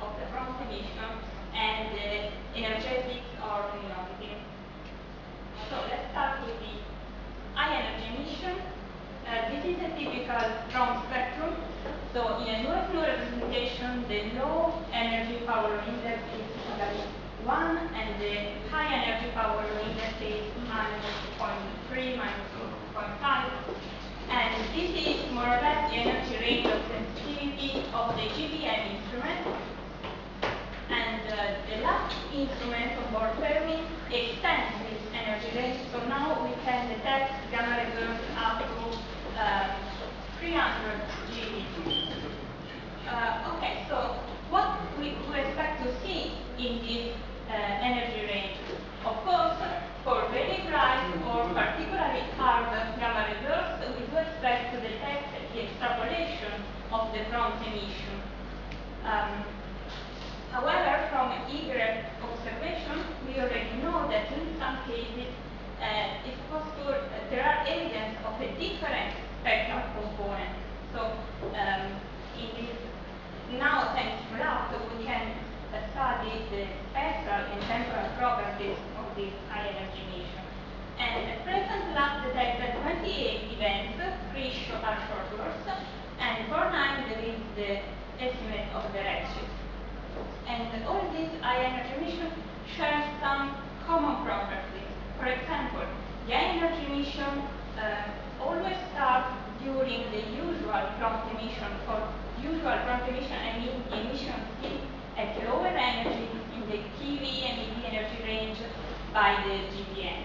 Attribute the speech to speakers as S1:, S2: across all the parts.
S1: of the prompt emission and the energetics or luminosity. So let's start with the high energy emission. Uh, this is a typical prompt spectrum. So in a Lewis law representation, the low energy power index is typically 1 and the high energy power index is minus 0.3, minus 0.5. And this is more or less the energy range of sensitivity of the GBM instrument. The instrument on board Fermi extends this energy range. So now we can detect gamma ray bursts up to uh, 300 GeV. Uh, okay, so what we, we expect to see in this uh, energy range? Of course, for very bright or particularly hard gamma ray bursts, we do expect to detect the extrapolation of the prompt emission. Um, however, from EGRET observation, we already know that in some cases uh, it's possible, uh, there are evidence of a different spectral component. So um, in this, now thanks to LAT, we can uh, study the spectral and temporal properties of this high energy emission. And at present, LAT detected 28 events, three are short bursts, and for nine there is the estimate of the redshift. And all these high energy emissions share some common properties. For example, the high energy emission uh, always starts during the usual prompt emission. For usual prompt emission, I mean the emission at lower energy in the keV and EV energy range by the GBM.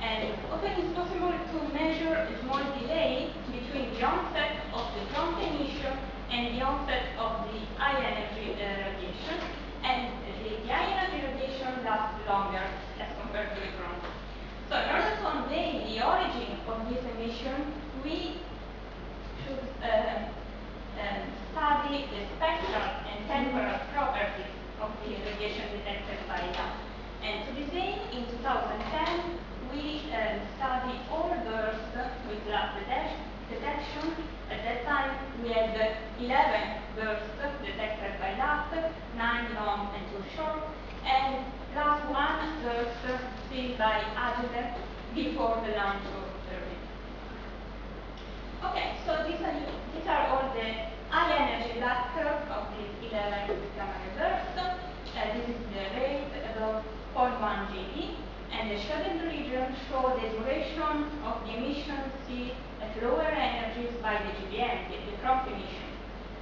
S1: And often it's possible to measure a small delay between the onset of the prompt emission and the onset of the high energy uh, radiation. And the, the high energy radiation lasts longer as compared to the prompt. So in order to unveil the origin of this emission, we should uh, um, study the spectral and temporal properties of the radiation detected by LAT. And to this aim, in 2010, we uh, studied all bursts with LAT detection. At that time, we had 11 bursts detected by LAT, 9 long and 2 short, and plus one burst seen by Agile before the launch of Fermi. Okay, so these are, these are all the high energy lat curve of this 11 gamma ray bursts. Uh, this is the rate above 0.1 GeV and the shaded region show the duration of the emission C at lower energies by the GBM, the, the prompt emission.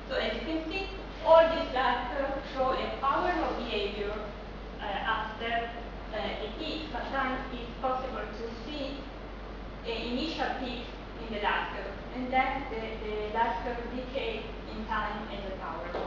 S1: So as you can see, all these lat show a power law behavior uh, after uh, a peak. It's possible to see an initial peak in the lat curve, and then the, the lat curve decays in time as a power.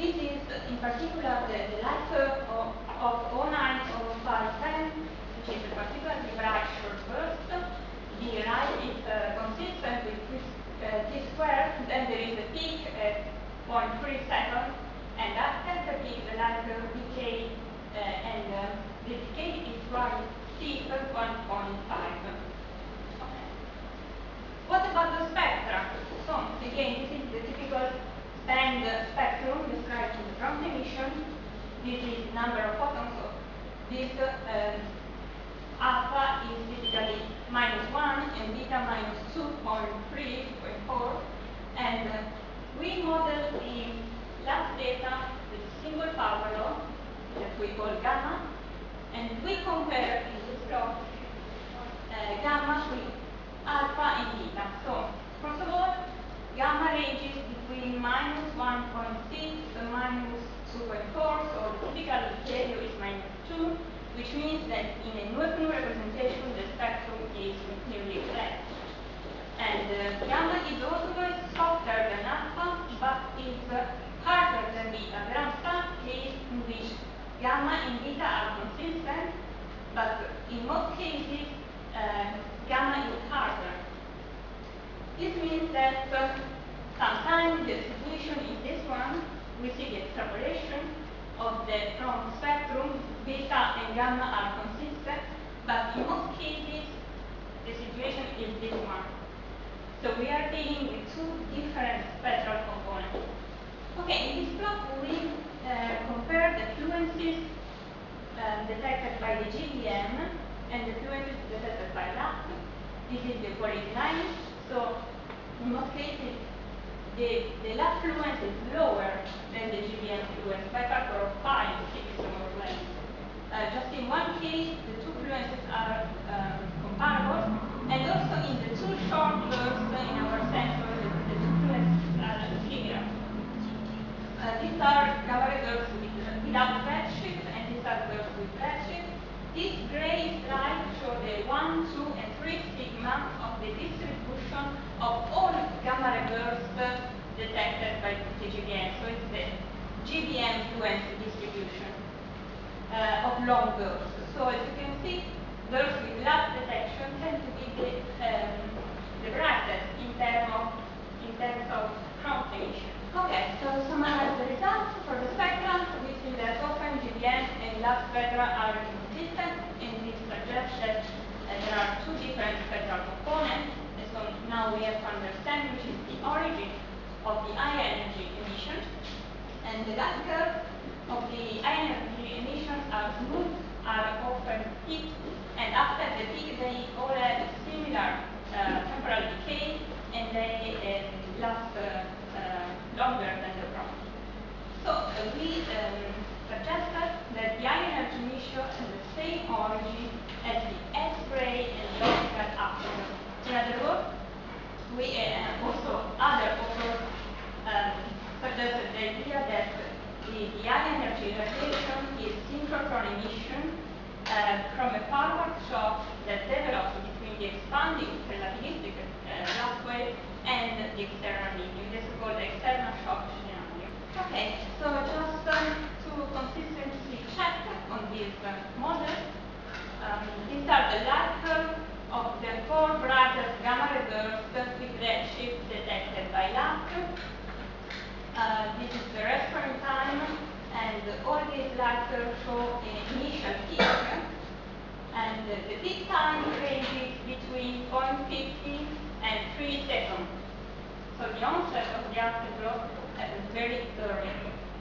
S1: This is in particular the, the light curve of, of 09 over 510, which is a particularly bright short burst. The right is uh, consistent with this uh, t squared, then there is a peak at 0.3 seconds, and after the peak the light curve decay uh, and uh, the decay is quite steep at 1.5. Okay. What about the spectra? So again, this is the typical band spectrum described in the prompt emission. this is number of photons, so this um, alpha is typically minus 1 and beta minus 2.3.4 and uh, we model the LAT data with single power law that we call gamma and we compare in this plot uh, gamma with alpha and beta. So first of all gamma ranges between minus 1.6 and minus 2.4 so typical value is minus 2 which means that in a new representation, the spectrum is nearly flat. And uh, gamma is also softer than alpha, but is uh, harder than beta. There are some cases in which gamma and beta are consistent, but in most cases, uh, gamma is harder. This means that uh, sometimes the situation is this one, we see the extrapolation, of the from spectrum, beta and gamma are consistent, but in most cases, the situation is this one. So we are dealing with two different spectral components. Okay, in this plot, we uh, compare the fluencies uh, detected by the GBM and the fluencies detected by LAT. This is the quality line. So in most cases, the, the LAT fluence is lower than the GBM fluence by factor of 5, 6 more or less. Uh, just in one case, the two fluences are um, comparable, and also in the two short bursts in our sensor, the, the two fluences are similar. Uh, these are gamma bursts with, uh, without redshift, and these are bursts with redshift. This gray slide shows the 1, 2, and 3 sigma of the distribution of all gamma ray bursts detected by the GBM. So it's the GBM fluence distribution uh, of long bursts. So as you can see, bursts with LAT detection tend to be the, um, the brightest in, term of, in terms of emission. Okay, so summarize the results for the spectrum. We see that often GBM and LAT spectra are consistent, and this suggests that uh, there are two different spectral components. And so now we have to understand which is the origin of the high energy emission. And the gas curve of the energy emissions are smooth, are often peak, and after the peak they all have similar uh, temporal decay, and they uh, last uh, uh, longer than the prompt. So uh, we um, suggested that the energy emission has the same origin as the X-ray and optical afterglow. In other words, we uh, also other um, suggested the idea that the, the ion energy radiation is synchrotron emission uh, from a forward shock that develops between the expanding relativistic uh, and the external medium, the so-called external shock scenario. Okay, so just um, to consistently check on this uh, model, um, these are the light curves of the four brightest gamma ray bursts with redshift detected by LAT. Uh, this is the reference time, and all these curves show an initial peak. And the peak time ranges between 0.50 and 3 seconds. So the onset of the afterglow happens very early.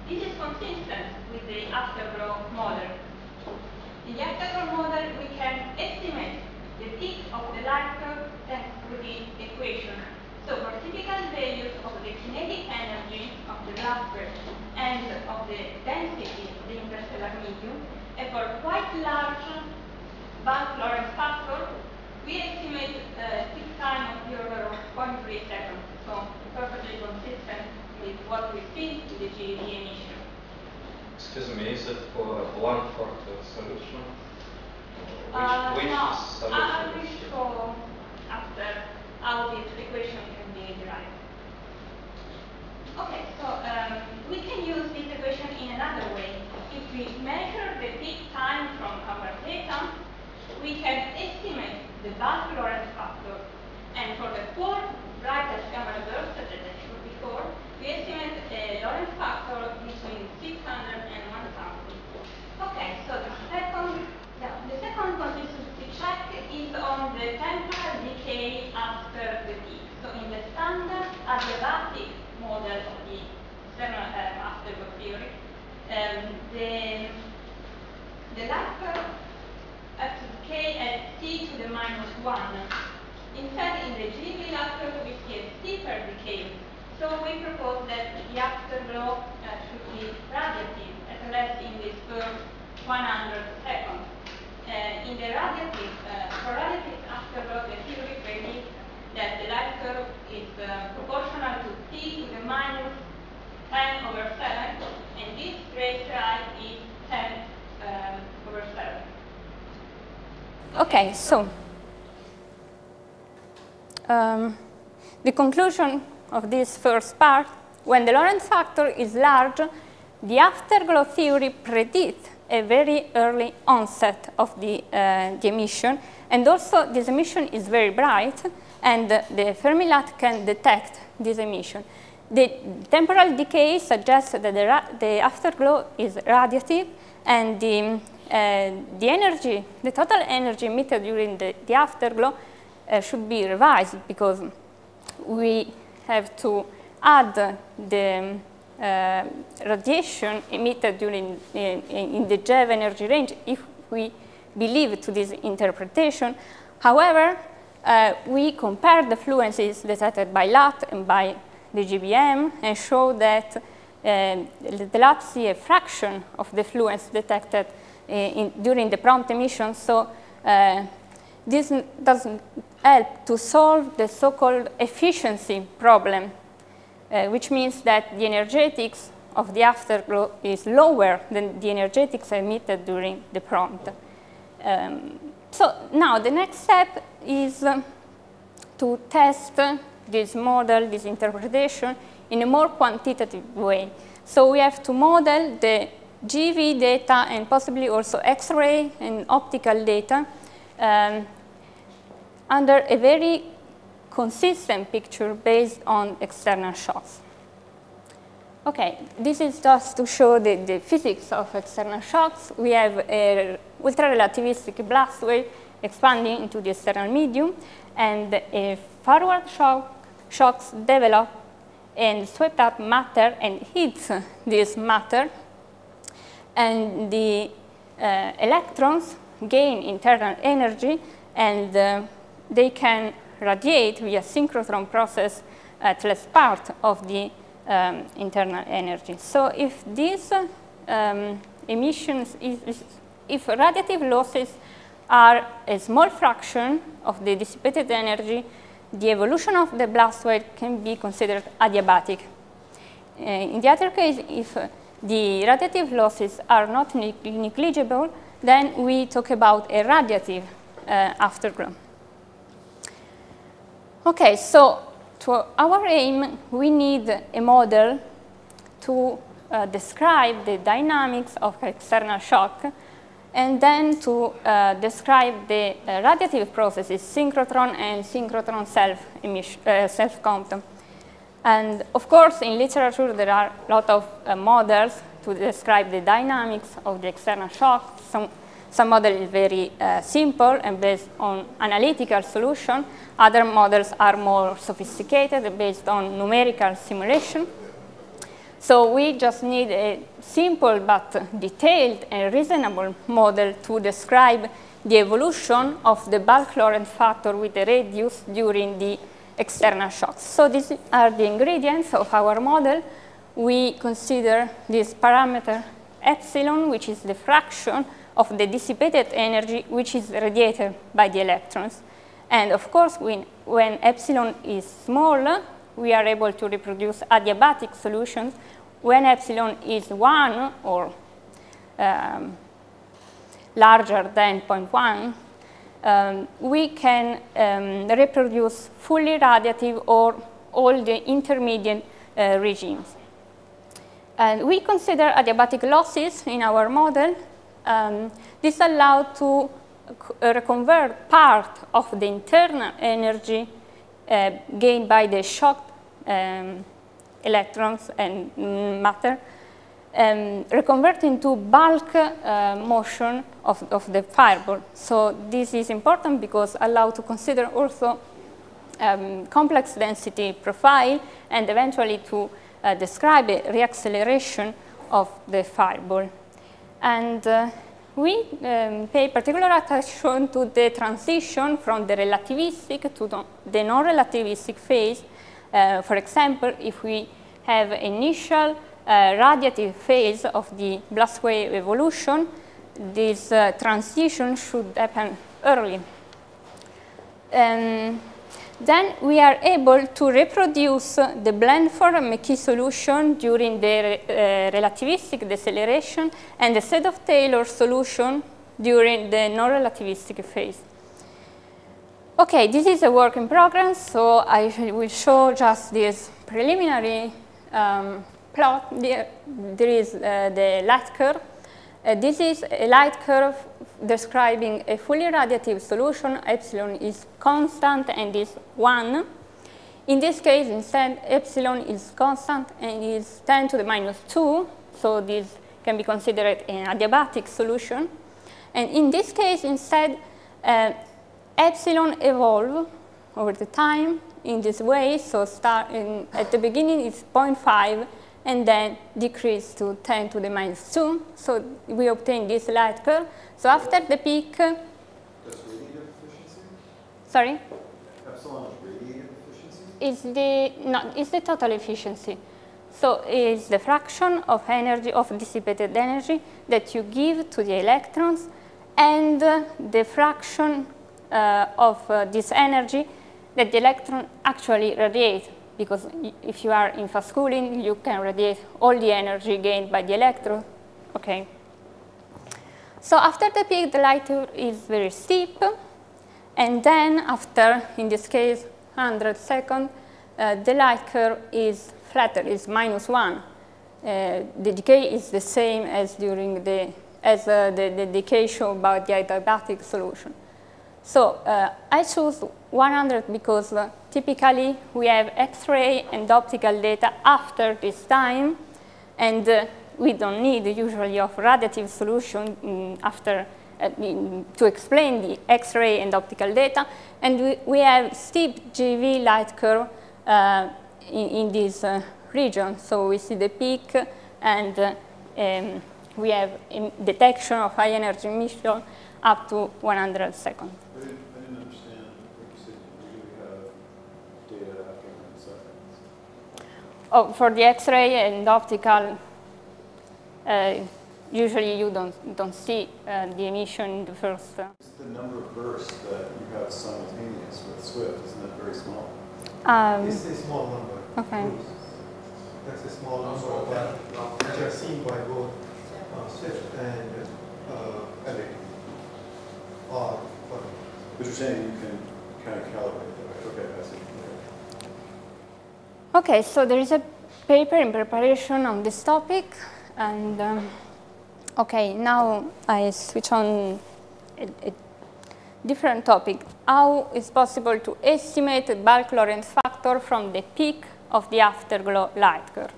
S1: This is consistent with the afterglow model. In the afterglow model, we can estimate the peak of the light curve thanks to the equation. So for typical values of the kinetic energy of the blackbird and of the density of the interstellar medium, and for quite large bulk Lorentz factor, we estimate uh, peak time of the order of 0.3 seconds, so perfectly consistent with what we see in the GeV emission.
S2: Excuse me, is it for a Blandford solution? Which,
S1: uh,
S2: which
S1: no,
S2: solution?
S1: I will show after how this equation can be derived. Okay, so um, we can use this equation in another way. If we measure the peak time from our data, we can estimate the bulk Lorentz factor. And for the four brightest gamma bursts that I showed before, we estimate a Lorentz factor between 600 and 1000. Okay, so the second, yeah, the second consistency check is on the temporal decay after the peak. So in the standard adiabatic model of the external uh, afterglow theory, um, um, the, the curve has to decay at t to the minus 1. Instead, in the light curve, we see a steeper decay. So we propose that the afterglow uh, should be radiative, at least in this first 100 seconds. Uh, in the radiative, uh, for radiative afterglow, the theory predicts that the light curve is uh, proportional to t to the minus 10 over 7, and this raised right is 10 um, over 7.
S3: Okay, so um, the conclusion of this first part, when the Lorentz factor is large, the afterglow theory predicts a very early onset of the, uh, the emission, and also this emission is very bright, and the Fermi-LAT can detect this emission. The temporal decay suggests that the, the afterglow is radiative, and the, uh, the energy, the total energy emitted during the, the afterglow uh, should be revised because we have to add the radiation emitted during in, in the GeV energy range if we believe to this interpretation. However, uh, we compare the fluencies detected by LAT and by the GBM and show that uh, the LAT see a fraction of the fluence detected uh, in, during the prompt emission. So this doesn't help to solve the so-called efficiency problem, uh, which means that the energetics of the afterglow is lower than the energetics emitted during the prompt. Um, so now the next step is uh, to test this model, this interpretation, in a more quantitative way. So we have to model the GeV data and possibly also X-ray and optical data um, under a very consistent picture based on external shocks. Okay, this is just to show the, the physics of external shocks. We have a ultra-relativistic blast wave expanding into the external medium, and a forward shock, shocks develop and swept up matter and hits this matter, and the uh, electrons gain internal energy, and uh, they can radiate via synchrotron process at less part of the um, internal energy. So if these um, emissions, is, if radiative losses are a small fraction of the dissipated energy, the evolution of the blast wave can be considered adiabatic. Uh, in the other case, if the radiative losses are not negligible, then we talk about a radiative uh, afterglow. Okay, so to our aim, we need a model to uh, describe the dynamics of external shock and then to uh, describe the uh, radiative processes, synchrotron and synchrotron self uh, self-compton. And of course, in literature, there are a lot of uh, models to describe the dynamics of the external shock. Some, some model is very uh, simple and based on analytical solution. Other models are more sophisticated based on numerical simulation. So we just need a simple but detailed and reasonable model to describe the evolution of the bulk Lorentz factor with the radius during the external shocks. So these are the ingredients of our model. We consider this parameter epsilon, which is the fraction of the dissipated energy which is radiated by the electrons. And of course, when, when epsilon is small, we are able to reproduce adiabatic solutions when epsilon is 1 or um, larger than 0.1, um, we can um, reproduce fully radiative or all the intermediate uh, regimes. And we consider adiabatic losses in our model. Um, this allowed to reconvert part of the internal energy uh, gained by the shocked um, electrons and matter, um, reconvert into bulk uh, motion of, of the fireball. So this is important because allow to consider also um, complex density profile and eventually to uh, describe a reacceleration of the fireball. And uh, we um, pay particular attention to the transition from the relativistic to the non-relativistic phase. Uh, for example, if we have initial uh, radiative phase of the blast wave evolution, this uh, transition should happen early. Um, then we are able to reproduce the Blandford-McKee solution during the uh, relativistic deceleration and the Sedov-Taylor solution during the non-relativistic phase. Okay, this is a work in progress, so I will show just this preliminary um, plot. There, there is uh, the light curve. Uh, this is a light curve describing a fully radiative solution, epsilon is constant and is 1. In this case, instead, epsilon is constant and is 10 to the minus 2, so this can be considered an adiabatic solution. And in this case, instead, uh, epsilon evolve over the time in this way, so start in, at the beginning it's 0.5 and then decrease to 10 to the minus 2. So we obtain this light curve. So after the peak.
S4: Radiative efficiency?
S3: Sorry?
S4: Epsilon is radiative efficiency?
S3: Is the, no, is the total efficiency. So is the fraction of energy, of dissipated energy that you give to the electrons and uh, the fraction uh, of uh, this energy that the electron actually radiates because if you are in fast cooling, you can radiate all the energy gained by the electron. Okay. So after the peak, the light curve is very steep, and then after, in this case, 100 seconds, uh, the light curve is flatter, is minus one. Uh, the decay is the same as during the as uh, the, the decay shown by the adiabatic solution. So uh, I choose 100 because uh, typically we have X-ray and optical data after this time, and uh, we don't need usually of radiative solution um, after uh, to explain the X-ray and optical data, and we, we have steep GeV light curve uh, in, in, this uh, region. So we see the peak, and um, we have detection of high energy emission up to 100 seconds.
S4: I didn't, I didn't understand what you said. You usually have data after 100 seconds.
S3: Oh, for the X-ray and optical, uh, usually you don't don't see uh, the emission in the first. Uh,
S4: It's the number of bursts that you have simultaneous with SWIFT. Isn't that very small?
S3: um,
S5: It's a small number.
S3: Okay.
S5: That's a small number, but which are seen by both uh, Swift and uh, Epic. Or, but
S4: But you're saying you can kind of calibrate that, right? Okay, I see.
S3: Okay, so there is a paper in preparation on this topic, and um, okay, now I switch on a, a different topic. How is possible to estimate the bulk Lorentz factor from the peak of the afterglow light curve?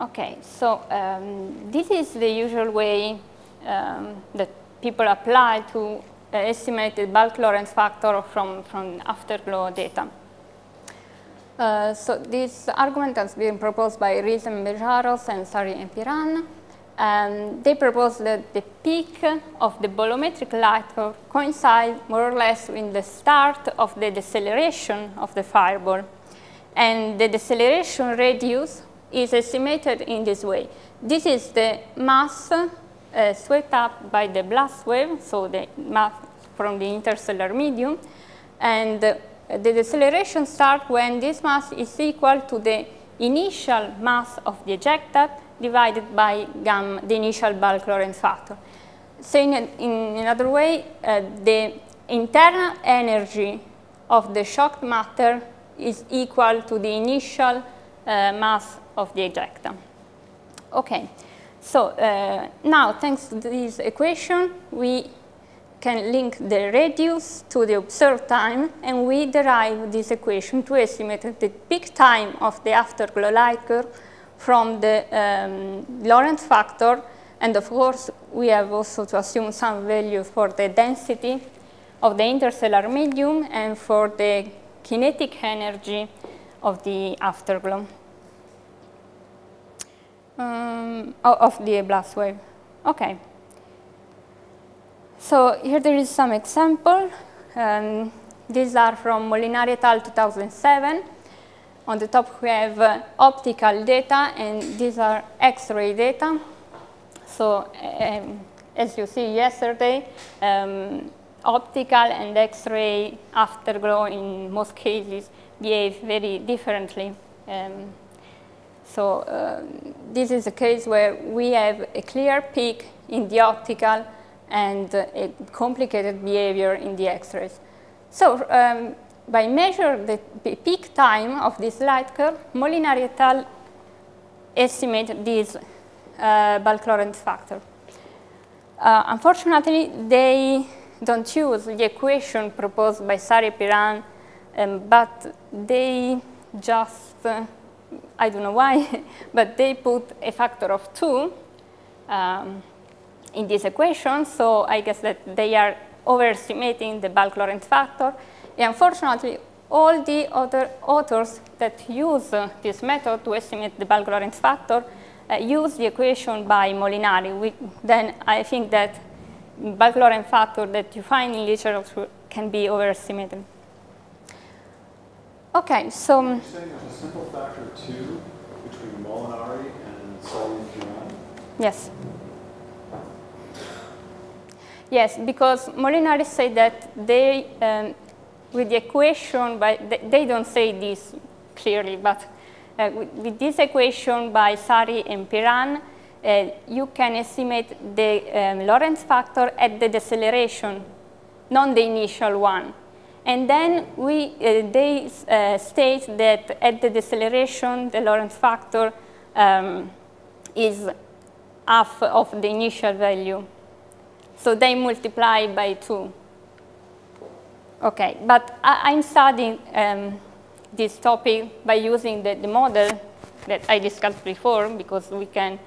S3: Okay, so um, this is the usual way um, that people apply to uh, estimate the bulk Lorentz factor from, from afterglow data. Uh, so this argument has been proposed by Rees and Mészáros and Sari and Piran. Um, they propose that the peak of the bolometric light curve coincides more or less with the start of the deceleration of the fireball. And the deceleration radius is estimated in this way. This is the mass uh, swept up by the blast wave, so the mass from the interstellar medium. And the deceleration starts when this mass is equal to the initial mass of the ejecta divided by gamma, the initial bulk Lorentz factor. Saying it in another way, uh, the internal energy of the shocked matter is equal to the initial uh, mass of the ejecta. Okay, so uh, now thanks to this equation, we can link the radius to the observed time, and we derive this equation to estimate the peak time of the afterglow light curve from the um, Lorentz factor, and of course, we have also to assume some value for the density of the interstellar medium and for the kinetic energy of the afterglow. um, of the blast wave. Okay. So here there is some example. Um, these are from Molinari et al. 2007. On the top we have uh, optical data, and these are X-ray data. So um, as you see yesterday, um, optical and X-ray afterglow in most cases behave very differently. Um, so uh, this is a case where we have a clear peak in the optical and uh, complicated behavior in the X-rays. So um, by measure the peak time of this light curve, Molinari et al. estimate this uh, bulk Lorentz factor. Uh, unfortunately, they don't use the equation proposed by Sari-Piran, um, but they just, uh, I don't know why, but they put a factor of 2 um, in this equation, so I guess that they are overestimating the bulk Lorentz factor. And unfortunately, all the other authors that use uh, this method to estimate the bulk Lorentz factor uh, use the equation by Molinari. We, then I think that bulk Lorentz factor that you find in literature can be overestimated. Okay, so.
S4: You're saying there's a simple factor two between Molinari and Sodium
S3: Yes. Yes, because Molinari said that they, um, with the equation, by, they, don't say this clearly, but uh, with, with, this equation by Sari and Piran, uh, you can estimate the um, Lorentz factor at the deceleration, not the initial one. And then we, uh, they uh, state that at the deceleration, the Lorentz factor um, is half of the initial value. So they multiply by 2. Okay, but I, am studying um, this topic by using the, the, model that I discussed before because we can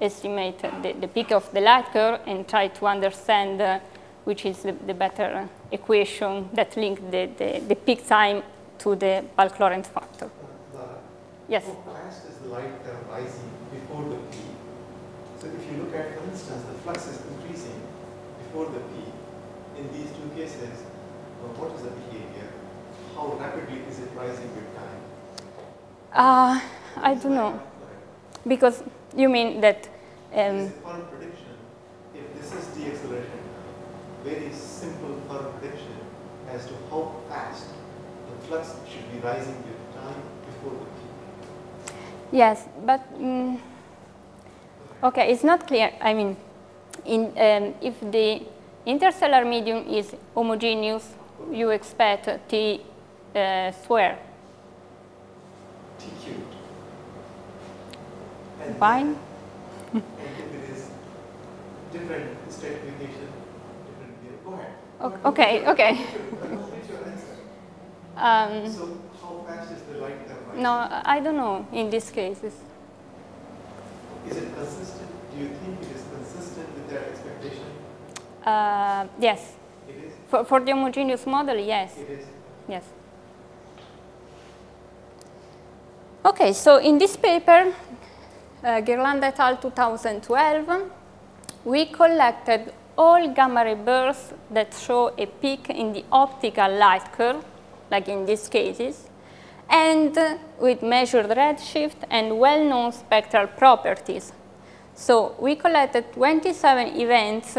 S3: estimate the, the peak of the light curve and try to understand uh, which is the, the, better equation that links the, the, the, peak time to the bulk Lorentz factor.
S5: Uh,
S3: yes?
S5: How fast is the light uh, rising before the peak? So if you look at, for instance, the flux is increasing before the peak. In these two cases, well, what is the behavior? How rapidly is it rising with time?
S3: Uh, I don't know. Because you mean that... Um,
S5: firm prediction. If this is deceleration, very simple firm prediction as to how fast the flux should be rising with time before the peak.
S3: Yes, but um, okay, it's not clear. I mean, in, um, if the interstellar medium is homogeneous, you expect t uh, square.
S5: T cubed. And
S3: Why?
S5: and if it is different stratification, different view. Go ahead.
S3: O okay, okay.
S5: What's your answer?
S3: Um,
S5: So how fast is the light curve
S3: no, I don't know in these cases.
S5: Is it consistent? Do you think it is consistent with their expectation?
S3: Uh, yes. For, for the homogeneous model, yes. Yes. Okay, so in this paper, uh, Ghirlanda et al. 2012, we collected all gamma ray bursts that show a peak in the optical light curve, like in these cases, and uh, with measured redshift and well-known spectral properties. So we collected 27 events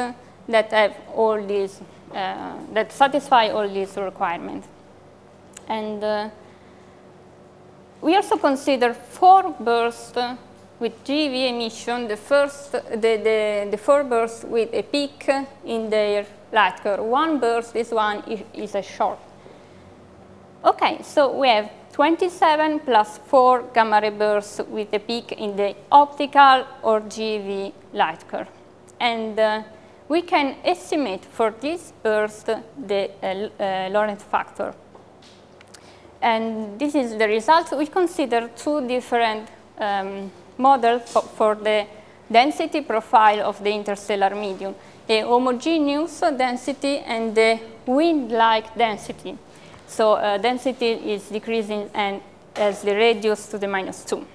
S3: that have all these, uh, that satisfy all these requirements. And uh, we also consider four bursts with GeV emission, the first, the, the, the four bursts with a peak in their light curve. One burst, this one is, is a short. Okay, so we have 27 plus 4 gamma ray bursts with a peak in the optical or GeV light curve. And uh, we can estimate for this burst the uh, uh, Lorentz factor. And this is the result. We consider two different um, models for, for, the density profile of the interstellar medium, a homogeneous density and the wind-like density. So uh, density is decreasing and as the radius to the minus 2.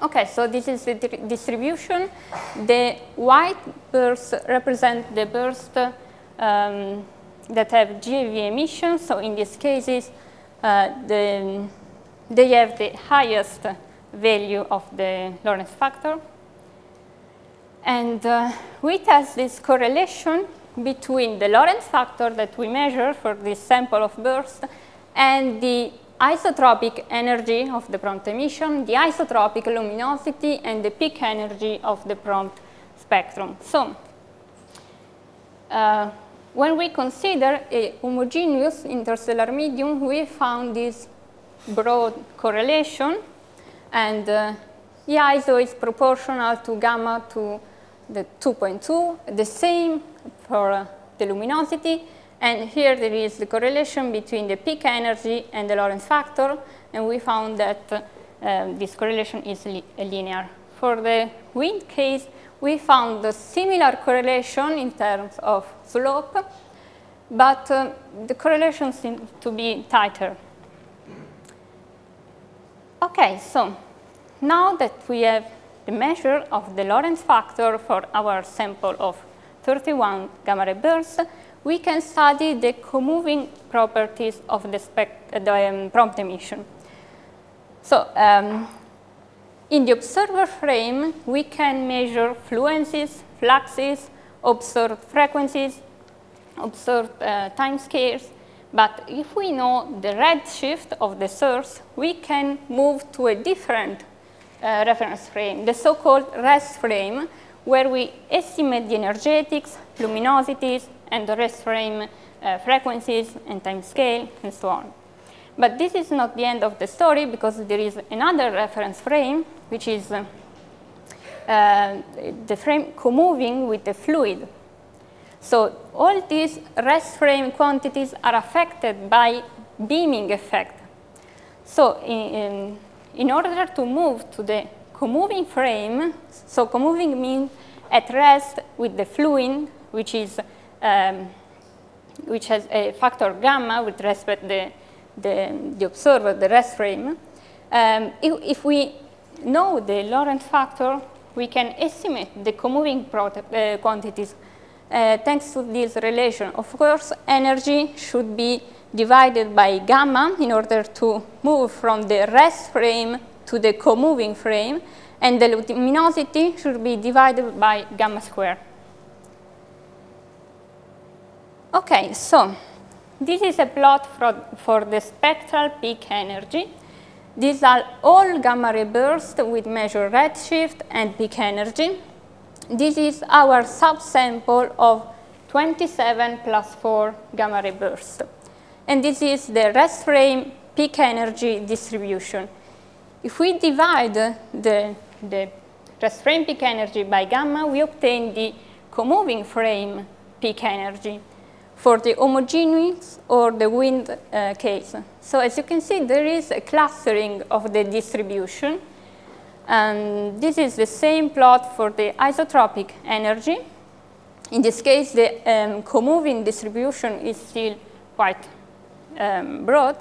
S3: Okay, so this is the distribution. The white bursts represent the bursts um, that have GeV emissions. So in these cases, uh, the, they have the highest value of the Lorentz factor. And uh, we test this correlation between the Lorentz factor that we measure for this sample of burst and the isotropic energy of the prompt emission, the isotropic luminosity, and the peak energy of the prompt spectrum. So, uh, when we consider a homogeneous interstellar medium, we found this broad correlation, and uh, the ISO is proportional to gamma to the 2.2, the same for uh, the luminosity, and here there is the correlation between the peak energy and the Lorentz factor, and we found that uh, this correlation is li linear. For the wind case, we found a similar correlation in terms of slope, but uh, the correlation seems to be tighter. Okay, so now that we have the measure of the Lorentz factor for our sample of 31 gamma ray bursts, we can study the co-moving properties of the, the um, prompt emission. So um, in the observer frame, we can measure fluencies, fluxes, observed frequencies, observed uh, time scales. But if we know the redshift of the source, we can move to a different uh, reference frame, the so-called rest frame, where we estimate the energetics, luminosities, and the rest frame uh, frequencies and time scale and so on. But this is not the end of the story because there is another reference frame which is uh, uh, the frame co-moving with the fluid. So all these rest frame quantities are affected by beaming effect. So in, in, in order to move to the co-moving frame, so co-moving means at rest with the fluid, which is um, which has a factor gamma with respect to the, the, the observer, the rest frame. Um, if, if, we know the Lorentz factor, we can estimate the comoving uh, quantities uh, thanks to this relation. Of course, energy should be divided by gamma in order to move from the rest frame to the comoving frame, and the luminosity should be divided by gamma squared. Okay, so this is a plot for, for the spectral peak energy. These are all gamma ray bursts with measured redshift and peak energy. This is our subsample of 27 plus 4 gamma ray bursts. And this is the rest frame peak energy distribution. If we divide the, the rest frame peak energy by gamma, we obtain the comoving frame peak energy for the homogeneous or the wind uh, case. So as you can see, there is a clustering of the distribution. And this is the same plot for the isotropic energy. In this case, the um, co-moving distribution is still quite um, broad.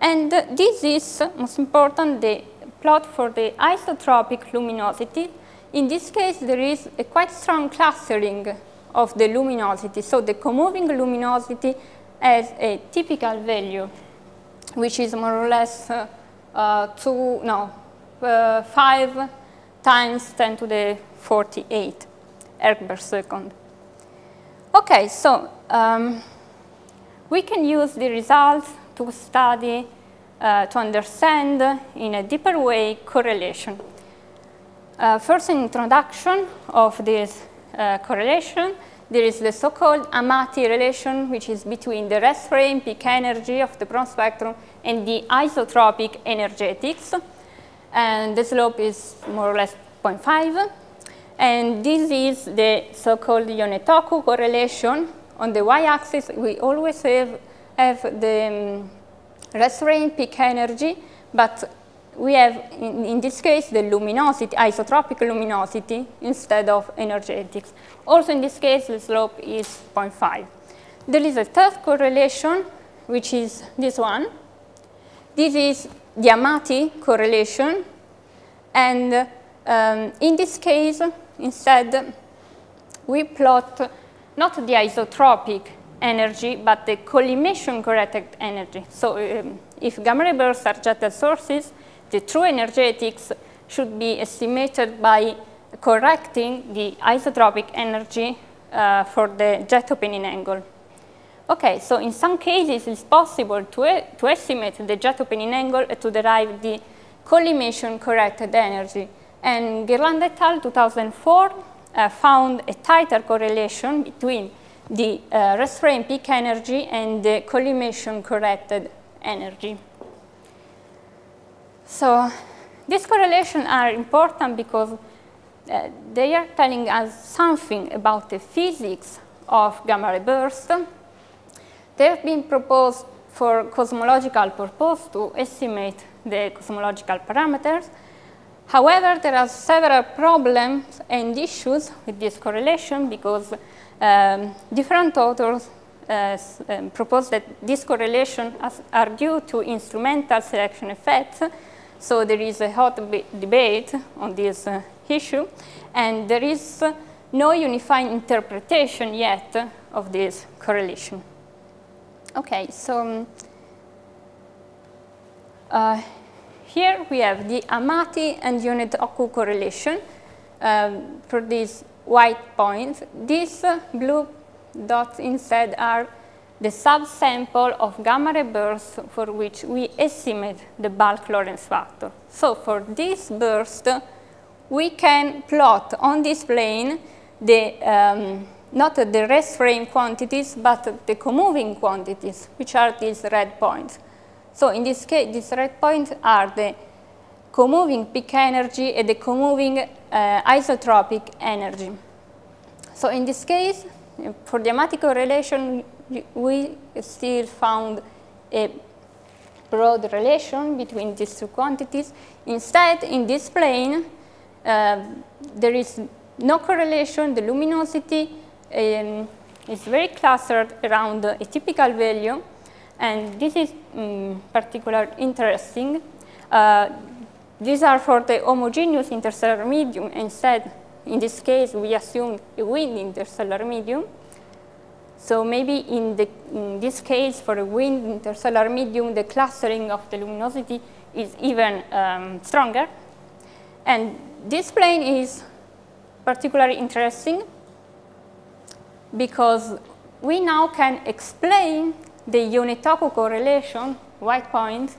S3: And this is, most important, the plot for the isotropic luminosity. In this case, there is a quite strong clustering of the luminosity. So the comoving luminosity has a typical value, which is more or less uh, uh, two, no, uh, 5 times 10 to the 48 erg per second. Okay, so um, we can use the results to study, uh, to understand in a deeper way correlation. Uh, first, introduction of this uh, correlation. There is the so-called Amati relation, which is between the rest frame peak energy of the prompt spectrum and the isotropic energetics. And the slope is more or less 0.5. And this is the so-called Yonetoku correlation. On the y-axis, we always have, have the um, rest frame peak energy, but we have, in, in, this case, the luminosity, isotropic luminosity instead of energetics. Also, in this case, the slope is 0.5. There is a third correlation, which is this one. This is the Amati correlation, And um, in this case, instead, we plot not the isotropic energy, but the collimation corrected energy. So um, if gamma ray bursts are jetted sources, the true energetics should be estimated by correcting the isotropic energy uh, for the jet opening angle. Okay, so in some cases it's possible to, e to estimate the jet opening angle to derive the collimation corrected energy. And Ghirlanda et al. 2004 uh, found a tighter correlation between the uh, rest frame peak energy and the collimation corrected energy. So these correlations are important because uh, they are telling us something about the physics of gamma ray burst. They have been proposed for cosmological purpose to estimate the cosmological parameters. However, there are several problems and issues with this correlation because um, different authors uh, um, propose that this correlation are due to instrumental selection effects. So there is a hot debate on this uh, issue, and there is uh, no unifying interpretation yet of this correlation. Okay, so um, uh, here we have the Amati and Yonetoku correlation um, for these white points. These uh, blue dots instead are the subsample of gamma ray bursts for which we estimate the bulk Lorentz factor. So for this burst, we can plot on this plane the, um, not the rest frame quantities, but the comoving quantities, which are these red points. So in this case, these red points are the comoving peak energy and the comoving uh, isotropic energy. So in this case, for the Amati correlation, we still found a broad relation between these two quantities. Instead, in this plane, uh, there is no correlation. The luminosity um, is very clustered around a typical value. And this is um, particularly interesting. Uh, these are for the homogeneous interstellar medium. Instead, in this case, we assume a wind interstellar medium. So maybe in, the, in this case, for a wind interstellar medium, the clustering of the luminosity is even um, stronger. And this plane is particularly interesting because we now can explain the Yonetoku correlation, white point,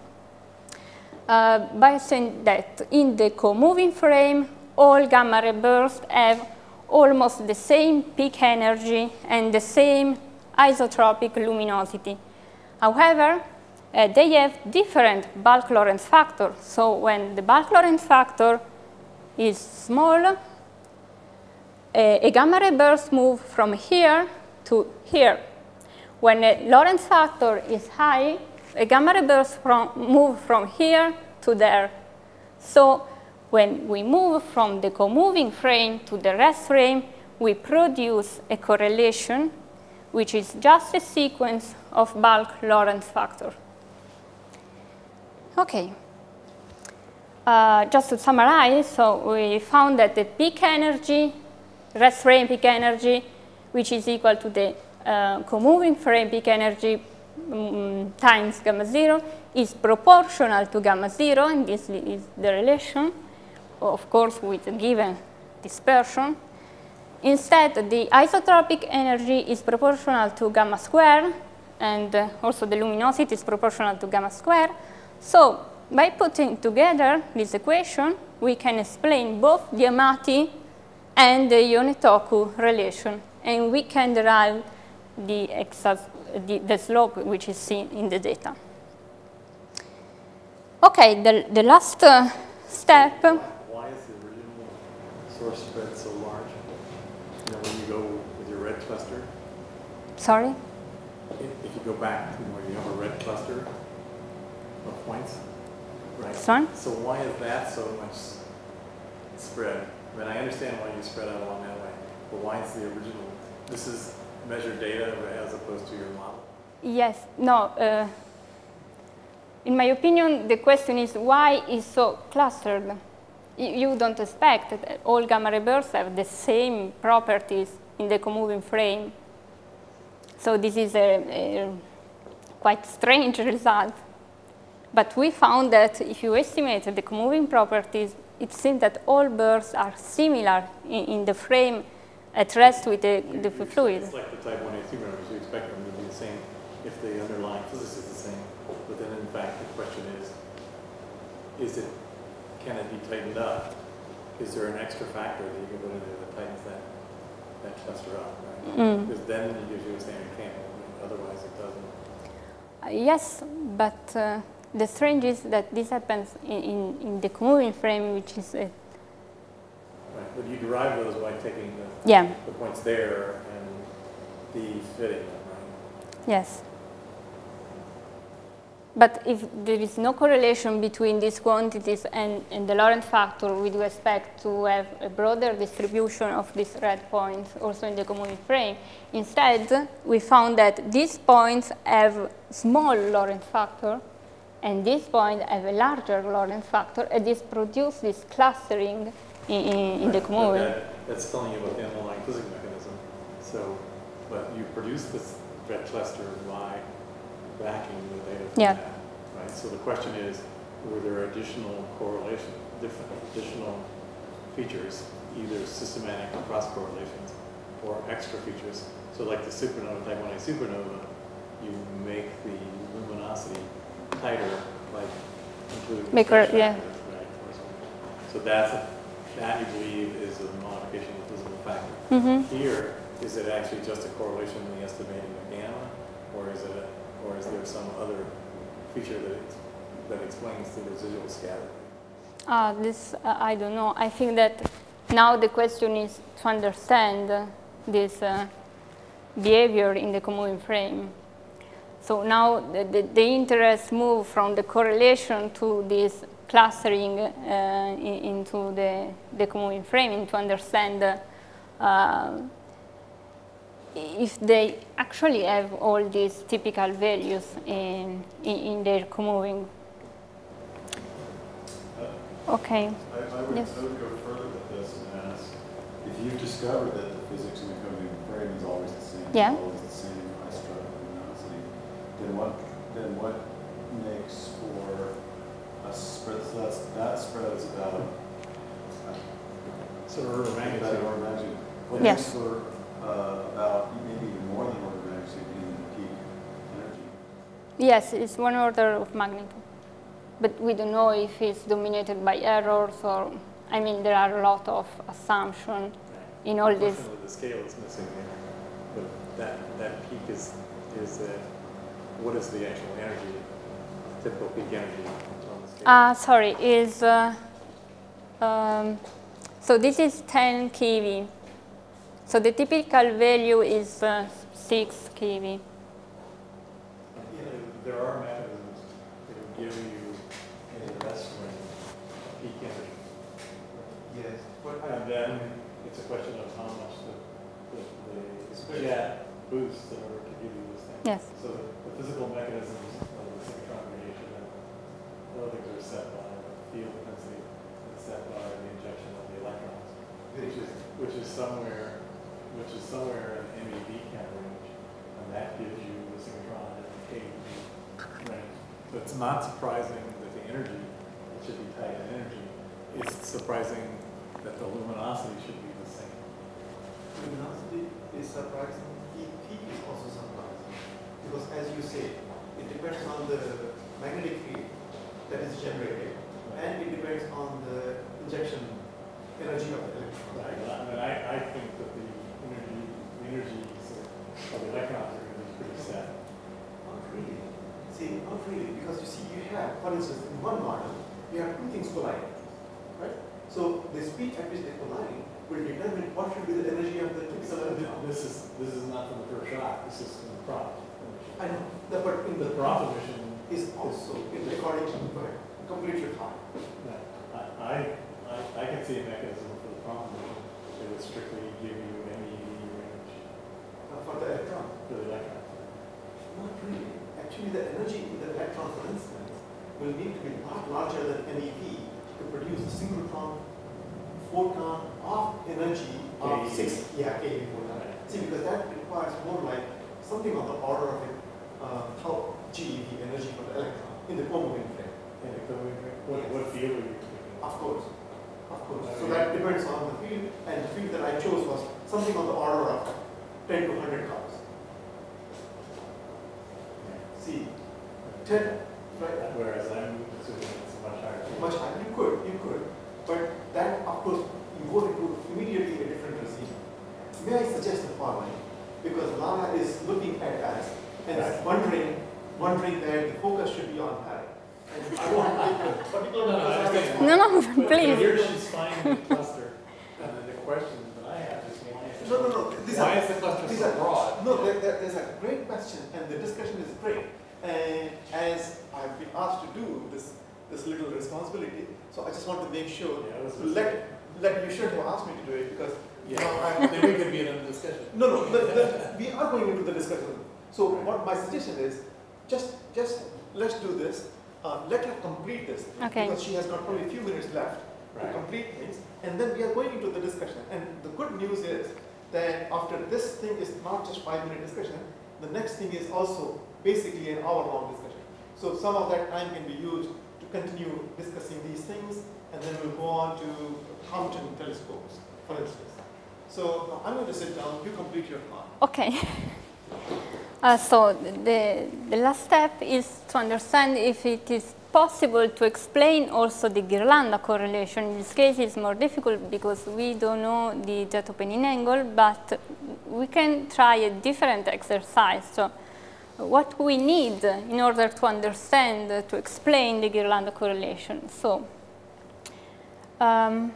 S3: uh, by saying that in the co-moving frame, all gamma ray bursts have almost the same peak energy and the same isotropic luminosity. However, uh, they have different bulk Lorentz factor. So when the bulk Lorentz factor is small, uh, a gamma ray burst moves from here to here. When a Lorentz factor is high, a gamma ray from, move from here to there. So when we move from the co-moving frame to the rest frame, we produce a correlation which is just a sequence of bulk Lorentz factor. Okay. Uh, just to summarize, so we found that the peak energy, rest frame peak energy, which is equal to the co-moving frame peak energy um, times gamma zero, is proportional to gamma zero, and this is the relation, of course, with a given dispersion. Instead, the isotropic energy is proportional to gamma square, and uh, also the luminosity is proportional to gamma square. So by putting together this equation, we can explain both the Amati and the Yonetoku relation, and we can derive the, the, the slope which is seen in the data. Okay, the, the last uh, step.
S4: Why is the original source spread so large? You know, when you go with your red cluster,
S3: Sorry?
S4: if, if you go back to where you have a red cluster of points, right?
S3: Sorry?
S4: So why is that so much spread? I mean, I understand why you spread out along that way, but why is the original? This is measured data as opposed to your model.
S3: Yes, no. Uh, in my opinion, the question is why is so clustered? you don't expect that all gamma ray bursts have the same properties in the comoving frame. So this is a, a quite strange result. But we found that if you estimate the comoving properties, it seems that all bursts are similar in, in the frame at rest with the, the fluid.
S4: It's like the type 1A supernovas, you expect them to be the same if the underlying physics is the same. But then in fact, the question is, is it, can it be tightened up? Is there an extra factor that you can put in there that tightens that, that cluster up, right?
S3: Mm.
S4: Because then it gives you a standard candle, otherwise it doesn't.
S3: Uh, yes, but uh, the strange is that this happens in, in, in the comoving frame, which is,
S4: Right, but you derive those by taking the,
S3: yeah,
S4: the points there and the fitting them, right?
S3: yes. But if there is no correlation between these quantities and, and the Lorentz factor, we do expect to have a broader distribution of these red points also in the comoving frame. Instead, we found that these points have small Lorentz factor, and these points have a larger Lorentz factor, and this produces this clustering in, in, in the
S4: that- That's telling you about the underlying physics mechanism. So, but you produce this red cluster by backing the data from
S3: Yeah.
S4: that. Right, so the question is, were there additional correlation, different additional features, either systematic cross correlations or extra features? So like the supernova, type 1A supernova, you make the luminosity tighter, like including.
S3: Make her- yeah.
S4: right, or something. So that's, a- that you believe is a modification of the physical factor.
S3: Mhm.
S4: Here, is it actually just a correlation in the estimating of gamma, or is it, a- or is there some other feature that, ex- that explains the residual scatter?
S3: Uh, this, uh, I don't know. I think that now the question is to understand this uh, behavior in the comoving frame. So now the, the, the interest move from the correlation to this clustering uh, in, into the, the comoving frame to understand uh, if they actually have all these typical values in, in, in their comoving. Okay.
S6: I, I would,
S3: Yes.
S6: I would go further with this and ask, if you've discovered that the physics in the coding frame is always the same,
S3: Yeah.
S6: always the same strut luminosity, then what, then what makes spread, so that's, that spread is about, uh,
S4: So order of
S6: about
S4: magnitude.
S6: an order of magnitude. What
S3: Yes.
S6: makes for, uh, about maybe even more than order of magnitude in the peak energy?
S3: Yes, it's one order of magnitude. But we don't know if it's dominated by errors or, I mean, there are a lot of assumptions in all this.
S4: The scale is missing here, but that, that peak is, is, uh, what is the actual energy, typical peak energy on the scale?
S3: Ah, sorry, is, uh, um, so this is 10 keV. So the typical value is uh, 6 keV.
S4: You know, there are mechanisms that will give you an estimate of peak energy.
S5: Yes, but I,
S4: And then it's a question of how much the, the, the jet boosts in order to give you this thing.
S3: Yes.
S4: So the, the physical mechanisms of the synchrotron radiation, I don't think they're set by the field intensity, it's set by the injection of the electrons, which is, which is somewhere, which is somewhere in MeV range, and that gives you the synchrotron at the KeV range. So it's not surprising that the energy, it should be tight in energy. It's surprising that the luminosity should be the same.
S5: luminosity is surprising, peak is also surprising. Because as you say, it depends on the magnetic field that is generated, and it depends on the injection energy of the electron.
S4: Right, I mean, I, I think that the energy, the energies of the electrons are going to be pretty set.
S5: Not really. See, not really, because you see, you have, for instance, in one model, you have two things colliding, right? So the speed at which they collide will determine what should be the energy of the typical electron.
S4: this is, this is not from the first shot, this is from the prompt.
S5: I know, but in
S4: The
S5: the
S4: prompt emission,
S5: is also in recording, right, completely high.
S4: I, I, I I can see a mechanism for the emission that would strictly give you MeV range
S5: uh, for the electron.
S4: for the electron.
S5: Not really. Actually, the energy in the electron, for instance, will need to be a lot larger than MeV to produce a synchrotron photon of energy of
S4: KeV.
S5: six, yeah, KeV photon.
S4: Right.
S5: See, because that requires more like something on the order of uh, tau GeV energy for the electron in the co-moving frame.
S4: And if we- what, what field are you?
S5: Of course, of course. So that depends on the field, and the field that I chose was something on the order of 10 to 100 cars. See, 10, right?
S4: Whereas I'm assuming it's much higher.
S5: Much higher, you could, you could, but that, of course, you go into immediately a different regime. May I suggest the following? Because Lana is looking at us and
S4: Right.
S5: wondering, wondering that the focus should be on her. And I want to particular.
S4: No, no, I understand.
S3: No, no,
S4: But- but
S3: please.
S4: here she's finding the cluster, and then the question that I have is why is?
S5: No, no, no, these
S4: Why
S5: are-
S4: is the cluster
S5: These
S4: so
S5: are-
S4: broad?
S5: No, there, there- there's a great question, and the discussion is great. And as I've been asked to do this, this little responsibility, so I just want to make sure,
S4: Yeah, this
S5: to let, let you shouldn't have asked me to do it, because, you know,
S4: Yeah,
S5: I,
S4: then we could be in a discussion.
S5: no, no, the, the, we are going into the discussion. So what my suggestion is, just, just, let's do this, uh, let her complete this.
S3: Okay.
S5: Because she has got only a few minutes left to complete things, and then we are going into the discussion. And the good news is that after this thing is not just five minute discussion, the next thing is also basically an hour long discussion. So some of that time can be used to continue discussing these things, and then we'll go on to Compton telescopes, for instance. So now I'm going to sit down, you complete your part.
S3: Okay. Uh, so the, the last step is to understand if it is possible to explain also the Ghirlanda correlation. In this case, it's more difficult because we don't know the jet opening angle, but we can try a different exercise. So what we need in order to understand, uh, to explain the Ghirlanda correlation. So um,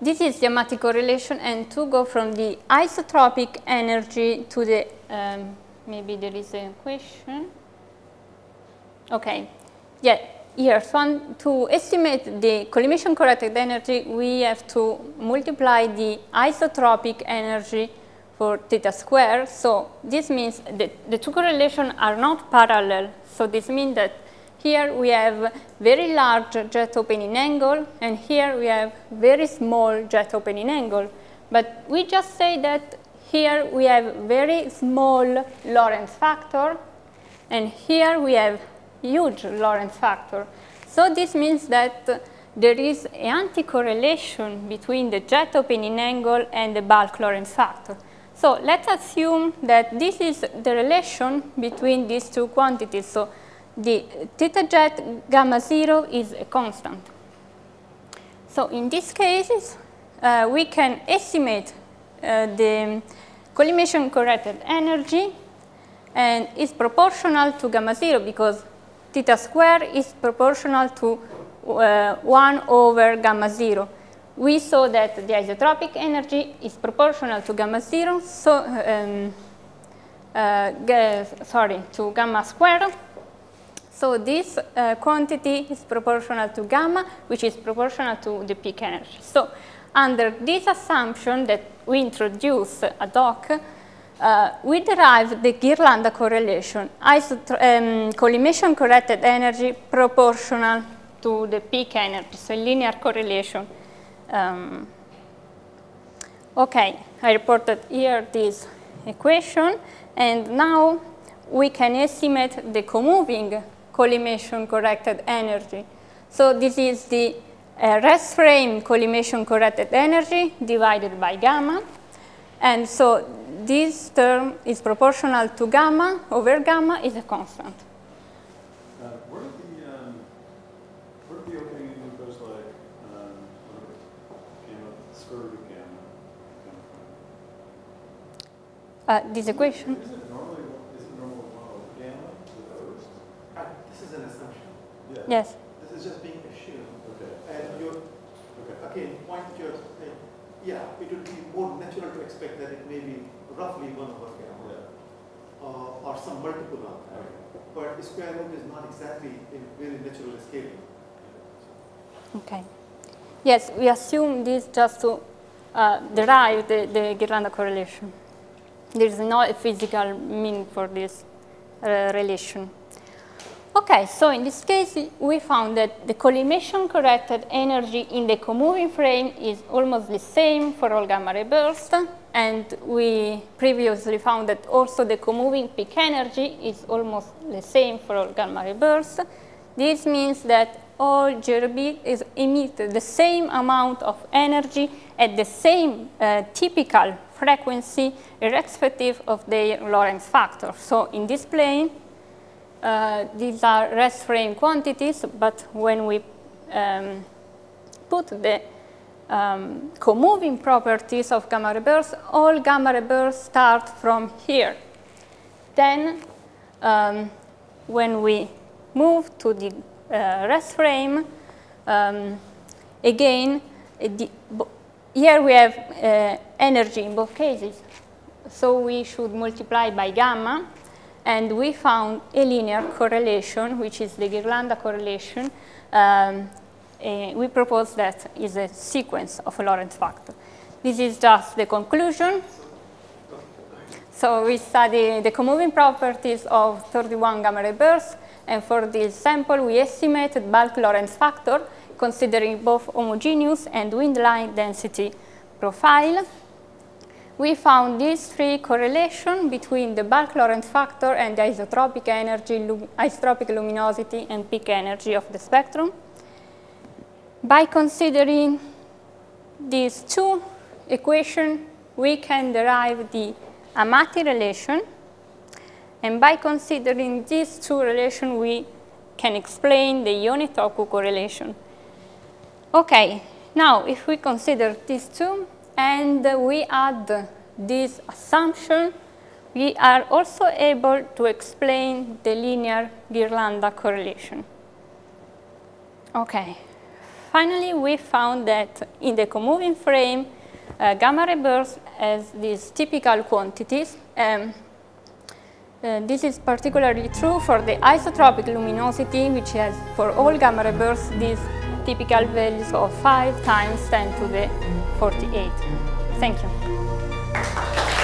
S3: this is the Amati correlation and to go from the isotropic energy to the, um, maybe there is a question. Okay, yeah, here, so on- to estimate the collimation corrected energy, we have to multiply the isotropic energy for theta square. So this means that the two correlations are not parallel. So this means that here we have very large jet opening angle, and here we have very small jet opening angle. But we just say that here we have very small Lorentz factor, and here we have huge Lorentz factor. So this means that there is an anti-correlation between the jet opening angle and the bulk Lorentz factor. So let's assume that this is the relation between these two quantities. So the theta jet gamma zero is a constant. So in these cases, uh, we can estimate the collimation corrected energy and is proportional to gamma zero because theta square is proportional to uh, 1 over gamma zero. We saw that the isotropic energy is proportional to gamma zero, so um, uh, sorry, to gamma square. So this uh, quantity is proportional to gamma, which is proportional to the peak energy. So under this assumption that we introduce ad hoc, uh, we derive the Ghirlanda correlation, um, collimation corrected energy proportional to the peak energy, so linear correlation. Um, okay, I reported here this equation, and now we can estimate the comoving collimation corrected energy. So this is the uh, rest frame collimation corrected energy divided by gamma. And so this term is proportional to gamma over gamma is a constant.
S6: Uh, where did the, um, where did the opening numbers like, um, gamma, square root of gamma?
S3: Uh, this equation,
S6: Isn't it normally, isn't normally one over gamma, the first?
S5: Uh, This is an assumption.
S6: Yeah.
S3: yes.
S5: This is just being assumed.
S6: Okay,
S5: And you're,
S6: okay.
S5: again, point that you're yeah, it would be more natural to expect that it may be roughly one over gamma,
S6: Yeah,
S5: uh, or some multiple of that.
S6: okay.
S5: But the square root is not exactly a very natural scaling.
S3: Okay. Yes, we assume this just to uh, derive the, the Ghirlanda correlation. There is no physical meaning for this uh, relation. Okay, so in this case, we found that the collimation corrected energy in the comoving frame is almost the same for all gamma ray bursts, and we previously found that also the comoving peak energy is almost the same for all gamma ray bursts. This means that all GRB is emit the same amount of energy at the same uh, typical frequency irrespective of their Lorentz factor. So in this plane, uh, these are rest frame quantities, but when we um, put the um, comoving properties of gamma bursts, all gamma bursts start from here. Then, um, when we move to the uh, rest frame, um, again, the, here we have uh, energy in both cases, so we should multiply by gamma, and we found a linear correlation, which is the Ghirlanda correlation. Um, uh, we propose that is a sequence of a Lorentz factor. This is just the conclusion. So we study the comoving properties of 31 gamma ray bursts, and for this sample, we estimated bulk Lorentz factor, considering both homogeneous and wind line density profile we found these three correlation between the bulk Lorentz factor and the isotropic energy, isotropic luminosity, and peak energy of the spectrum. By considering these two equations, we can derive the Amati relation. And by considering these two relations, we can explain the Yonetoku correlation. Okay, now if we consider these two, and we add this assumption, we are also able to explain the linear Ghirlanda correlation. Okay. Finally, we found that in the comoving frame, uh, gamma ray burst has these typical quantities. Um, uh, this is particularly true for the isotropic luminosity, which has for all gamma ray bursts these typical values of 5 times 10 to the 48. Thank you.